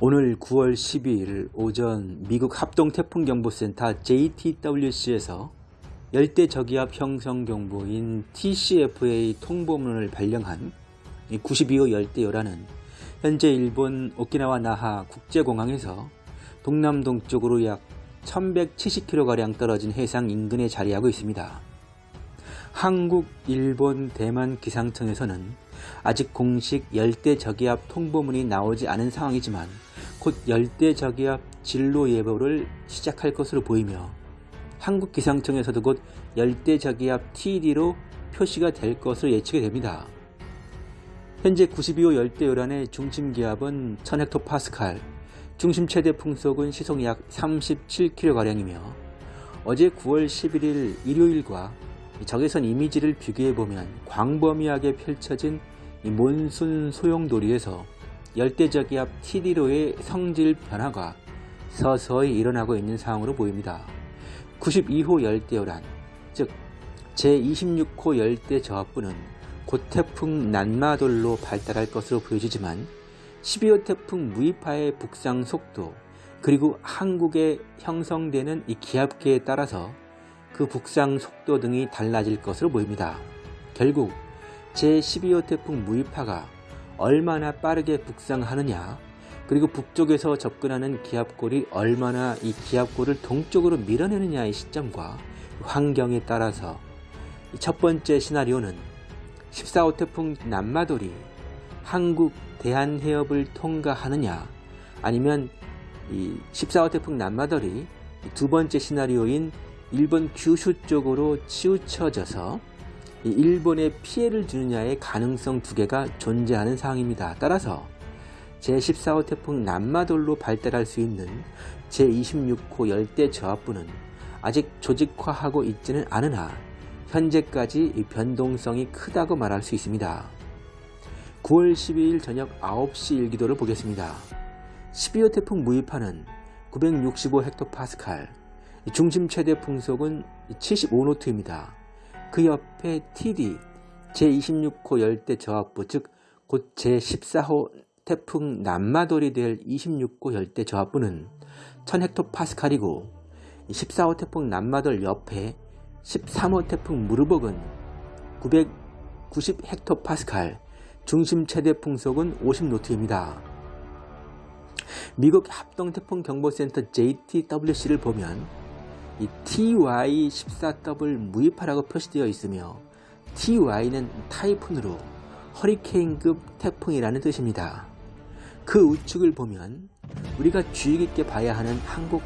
오늘 9월 12일 오전 미국 합동태풍경보센터 JTWC에서 열대 저기압 형성 경보인 TCFA 통보문을 발령한 92호 열대요라는 현재 일본 오키나와 나하 국제공항에서 동남동쪽으로 약 1170km가량 떨어진 해상 인근에 자리하고 있습니다. 한국, 일본, 대만 기상청에서는 아직 공식 열대 저기압 통보문이 나오지 않은 상황이지만 곧 열대 저기압 진로 예보를 시작할 것으로 보이며 한국 기상청에서도 곧 열대 저기압 TD로 표시가 될 것으로 예측이 됩니다. 현재 92호 열대요란의 중심 기압은 1000헥토파스칼, 중심 최대 풍속은 시속 약 37km가량이며 어제 9월 11일 일요일과 적외선 이미지를 비교해보면 광범위하게 펼쳐진 몬순 소용돌이에서 열대저기압 TD로의 성질 변화가 서서히 일어나고 있는 상황으로 보입니다. 92호 열대요란, 즉 제26호 열대 저압부는 곧 태풍 난마돌로 발달할 것으로 보여지지만 12호 태풍 무이파의 북상 속도 그리고 한국에 형성되는 이 기압계에 따라서 그 북상 속도 등이 달라질 것으로 보입니다. 결국 제12호 태풍 무이파가 얼마나 빠르게 북상하느냐 그리고 북쪽에서 접근하는 기압골이 얼마나 이 기압골을 동쪽으로 밀어내느냐의 시점과 환경에 따라서 첫 번째 시나리오는 14호 태풍 남마돌이 한국 대한해협을 통과하느냐 아니면 이 14호 태풍 남마돌이 두 번째 시나리오인 일본 규슈 쪽으로 치우쳐져서 일본에 피해를 주느냐의 가능성 두 개가 존재하는 상황입니다. 따라서 제14호 태풍 남마돌로 발달할 수 있는 제26호 열대 저압부는 아직 조직화하고 있지는 않으나 현재까지 변동성이 크다고 말할 수 있습니다. 9월 12일 저녁 9시 일기도를 보겠습니다. 12호 태풍 무이파는 965헥토파스칼, 중심 최대 풍속은 75노트입니다. 그 옆에 TD 제26호 열대 저압부 즉 곧 제14호 태풍 남마돌이 될 26호 열대 저압부는 1000헥토파스칼이고 14호 태풍 남마돌 옆에 13호 태풍 무르복은 990헥토파스칼 중심 최대 풍속은 50노트입니다. 미국 합동태풍경보센터 JTWC를 보면 이 TY14W 무이파라고 표시되어 있으며 TY는 타이푼으로 허리케인급 태풍이라는 뜻입니다. 그 우측을 보면 우리가 주의 깊게 봐야 하는 한국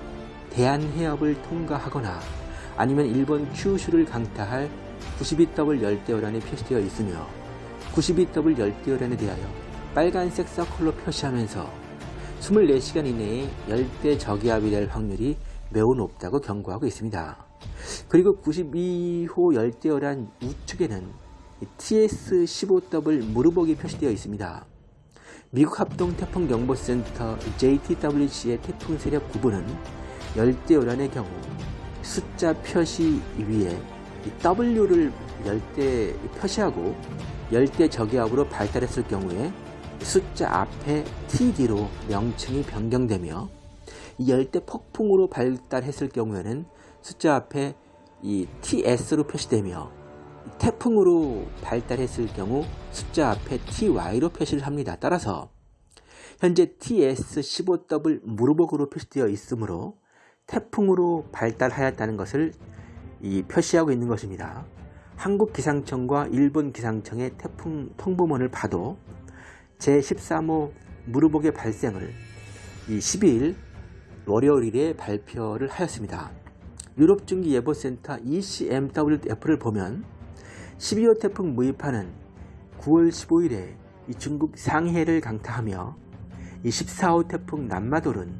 대한해협을 통과하거나 아니면 일본 큐슈를 강타할 92W 열대어란이 표시되어 있으며 92W 열대어란에 대하여 빨간색 서클로 표시하면서 24시간 이내에 열대 저기압이 될 확률이 매우 높다고 경고하고 있습니다. 그리고 92호 열대어란 우측에는 TS-15W 무르복이 표시되어 있습니다. 미국 합동태풍경보센터 JTWC의 태풍 세력 구분은 열대어란의 경우 숫자 표시 위에 W를 열대 표시하고 열대 저기압으로 발달했을 경우에 숫자 앞에 TD로 명칭이 변경되며 열대 폭풍으로 발달했을 경우에는 숫자 앞에 이 TS로 표시되며 태풍으로 발달했을 경우 숫자 앞에 TY로 표시를 합니다. 따라서 현재 TS15W 무르복으로 표시되어 있으므로 태풍으로 발달하였다는 것을 이 표시하고 있는 것입니다. 한국 기상청과 일본 기상청의 태풍 통보문을 봐도 제13호 무르복의 발생을 이 12일 월요일에 발표를 하였습니다. 유럽중기예보센터 ECMWF를 보면 12호 태풍 무이파는 9월 15일에 중국 상해를 강타하며 14호 태풍 남마돌은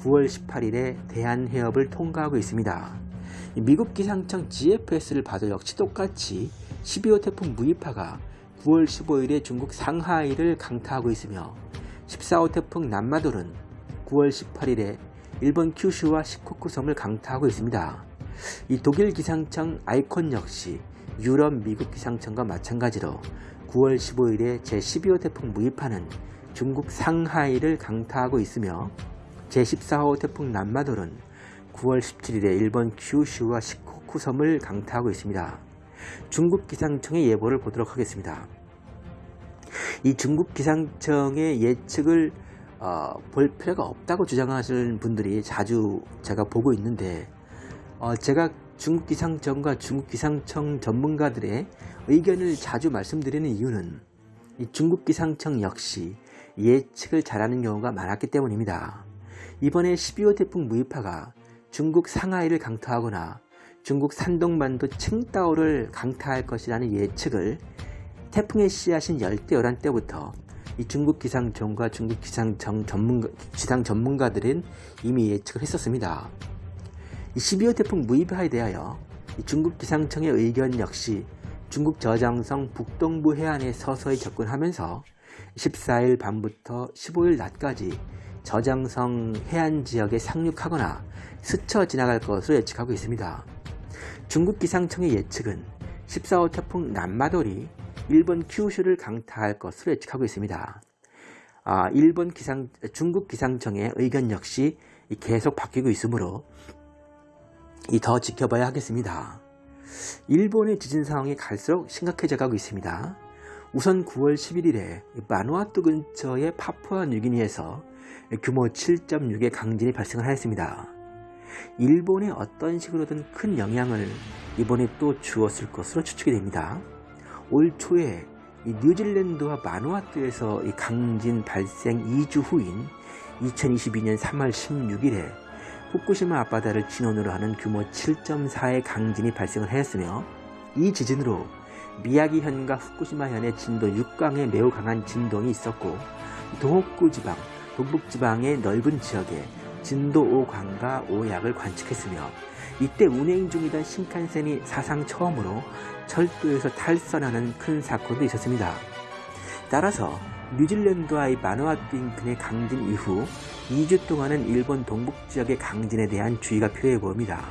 9월 18일에 대한해협을 통과하고 있습니다. 미국 기상청 GFS를 봐도 역시 똑같이 12호 태풍 무이파가 9월 15일에 중국 상하이를 강타하고 있으며 14호 태풍 남마돌은 9월 18일에 일본 큐슈와 시코쿠 섬을 강타하고 있습니다. 이 독일 기상청 아이콘 역시 유럽 미국 기상청과 마찬가지로 9월 15일에 제12호 태풍 무이파는 중국 상하이를 강타하고 있으며 제14호 태풍 남마돌은 9월 17일에 일본 큐슈와 시코쿠 섬을 강타하고 있습니다. 중국 기상청의 예보를 보도록 하겠습니다. 이 중국 기상청의 예측을 어, 볼 필요가 없다고 주장하시는 분들이 자주 제가 보고 있는데 어, 제가 중국 기상청과 중국 기상청 전문가들의 의견을 자주 말씀드리는 이유는 이 중국 기상청 역시 예측을 잘하는 경우가 많았기 때문입니다. 이번에 12호 태풍 무이파가 중국 상하이를 강타하거나 중국 산동반도 칭다오를 강타할 것이라는 예측을 태풍의 씨앗인 열대어란 때부터 이 중국 기상청과 중국 기상청 전문가, 기상 전문가들은 이미 예측을 했었습니다. 이 12호 태풍 무이파에 대하여 중국 기상청의 의견 역시 중국 저장성 북동부 해안에 서서히 접근하면서 14일 밤부터 15일 낮까지 저장성 해안 지역에 상륙하거나 스쳐 지나갈 것으로 예측하고 있습니다. 중국 기상청의 예측은 14호 태풍 남마돌이 일본 큐슈를 강타할 것으로 예측하고 있습니다. 아, 일본 기상, 중국 기상청의 의견 역시 계속 바뀌고 있으므로 더 지켜봐야 하겠습니다. 일본의 지진 상황이 갈수록 심각해져 가고 있습니다. 우선 9월 11일에 마누아투 근처의 파푸아 뉴기니에서 규모 7.6의 강진이 발생을 하였습니다. 일본에 어떤 식으로든 큰 영향을 이번에 또 주었을 것으로 추측이 됩니다. 올 초에 뉴질랜드와 마누아투에서 강진 발생 2주 후인 2022년 3월 16일에 후쿠시마 앞바다를 진원으로 하는 규모 7.4의 강진이 발생을 하였으며 이 지진으로 미야기현과 후쿠시마현의 진도 6강에 매우 강한 진동이 있었고 도호쿠 지방, 동북 지방의 넓은 지역에 진도 5강과 5약을 관측했으며 이때 운행 중이던 신칸센이 사상 처음으로 철도에서 탈선하는 큰 사건도 있었습니다. 따라서 뉴질랜드와의 마누아투 인근의 강진 이후 2주 동안은 일본 동북 지역의 강진에 대한 주의가 필요해 보입니다.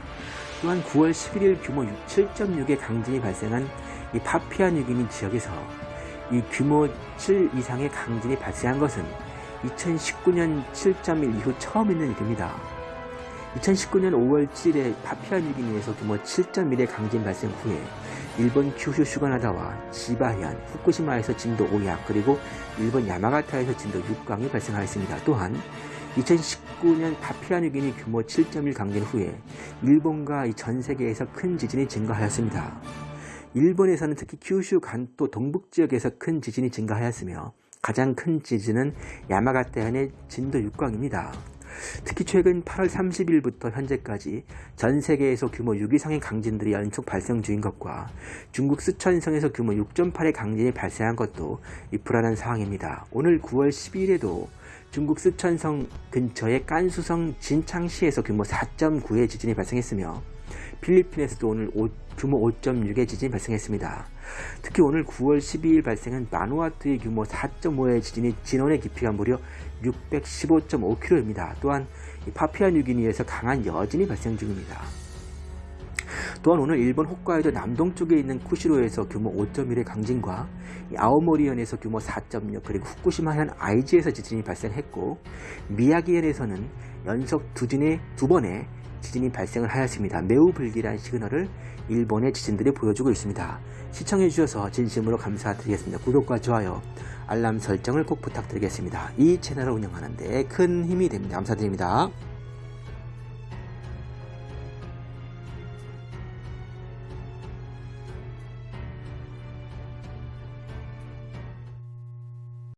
또한 9월 11일 규모 7.6의 강진이 발생한 이 파피아 뉴기니 지역에서 이 규모 7 이상의 강진이 발생한 것은 2019년 7.1 이후 처음 있는 일입니다. 2019년 5월 7일에 파피아 뉴기니에서 규모 7.1의 강진 발생 후에 일본 큐슈 슈가나다와 지바현, 후쿠시마에서 진도 5약 그리고 일본 야마가타에서 진도 6강이 발생하였습니다. 또한 2019년 파피아 뉴기니 규모 7.1 강진 후에 일본과 전 세계에서 큰 지진이 증가하였습니다. 일본에서는 특히 큐슈 간도 동북 지역에서 큰 지진이 증가하였으며 가장 큰 지진은 야마가타현의 진도 6강입니다. 특히 최근 8월 30일부터 현재까지 전 세계에서 규모 6 이상의 강진들이 연속 발생 중인 것과 중국 쓰촨성에서 규모 6.8의 강진이 발생한 것도 불안한 상황입니다. 오늘 9월 12일에도 중국 쓰촨성 근처의 깐수성 진창시에서 규모 4.9의 지진이 발생했으며 필리핀에서도 오늘 5, 규모 5.6의 지진이 발생했습니다. 특히 오늘 9월 12일 발생한 마누아투의 규모 4.5의 지진이 진원의 깊이가 무려 615.5km입니다. 또한 파피아 뉴기니에서 강한 여진이 발생 중입니다. 또한 오늘 일본 홋카이도 남동쪽에 있는 쿠시로에서 규모 5.1의 강진과 아오모리현에서 규모 4.6 그리고 후쿠시마현 아이지에서 지진이 발생했고 미야기현에서는 연속 두, 진의, 두 번의 지진이 발생을 하였습니다. 매우 불길한 시그널을 일본의 지진들이 보여주고 있습니다. 시청해주셔서 진심으로 감사드리겠습니다. 구독과 좋아요, 알람 설정을 꼭 부탁드리겠습니다. 이 채널을 운영하는 데 큰 힘이 됩니다. 감사드립니다.